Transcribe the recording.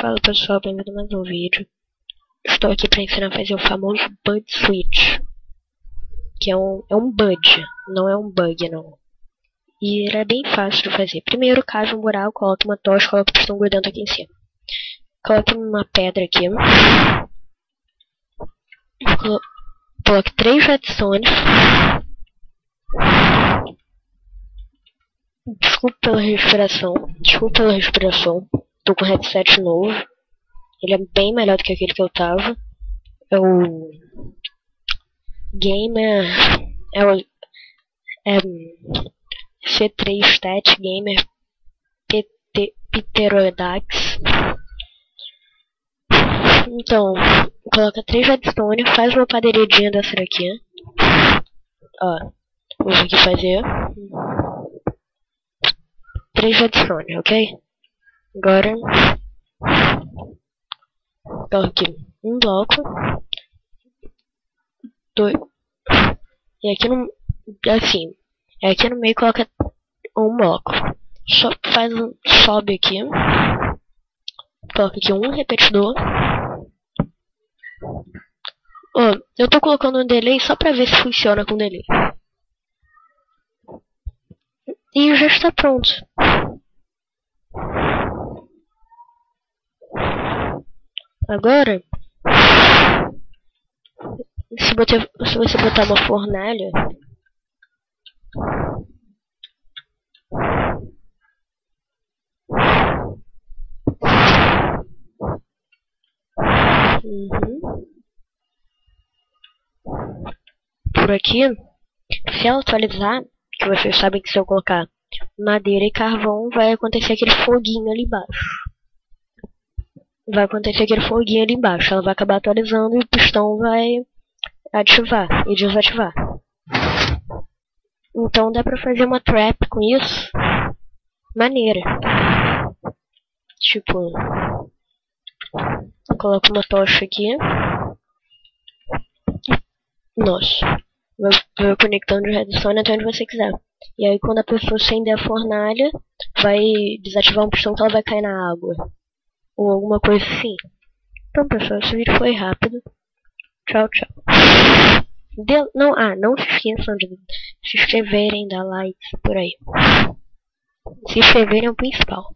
Fala pessoal, bem-vindo a mais um vídeo. Estou aqui para ensinar a fazer o famoso Bud Switch. Que é um, é um Bud, não é um bug não. E ele é bem fácil de fazer. Primeiro, cave um buraco, coloque uma tocha, coloque o pistão grudento aqui em cima. Coloque uma pedra aqui. Coloque três redstones. Desculpa pela respiração. Desculpa pela respiração. Tô com headset novo. Ele é bem melhor do que aquele que eu tava. É o Gamer. É o é, C3 Stat Gamer PT, Pterodax. Então, coloca três redstone, faz uma padeiradinha dessa daqui. Ó, vou aqui fazer. Três redstone, ok? Agora, coloque um bloco, dois, e aqui no, assim, aqui no meio coloca um bloco. Só faz um, sobe aqui, coloca aqui um repetidor. Oh, eu tô colocando um delay só pra ver se funciona com delay. E já está pronto. Agora, se, botar, se você botar uma fornalha, uhum. por aqui, se ela atualizar, que vocês sabem que se eu colocar madeira e carvão, vai acontecer aquele foguinho ali embaixo vai acontecer aquele foguinho ali embaixo. Ela vai acabar atualizando e o pistão vai ativar e desativar. Então dá pra fazer uma trap com isso. Maneira. Tipo, coloco uma tocha aqui. Nossa. Vai, conectando de redstone até onde você quiser. E aí quando a pessoa acender a fornalha, vai desativar um pistão que ela vai cair na água ou alguma coisa assim. Então, pessoal, esse vídeo foi rápido. Tchau, tchau. De não, ah, não se esqueçam de se inscreverem, dar likes por aí. Se inscreverem é o principal.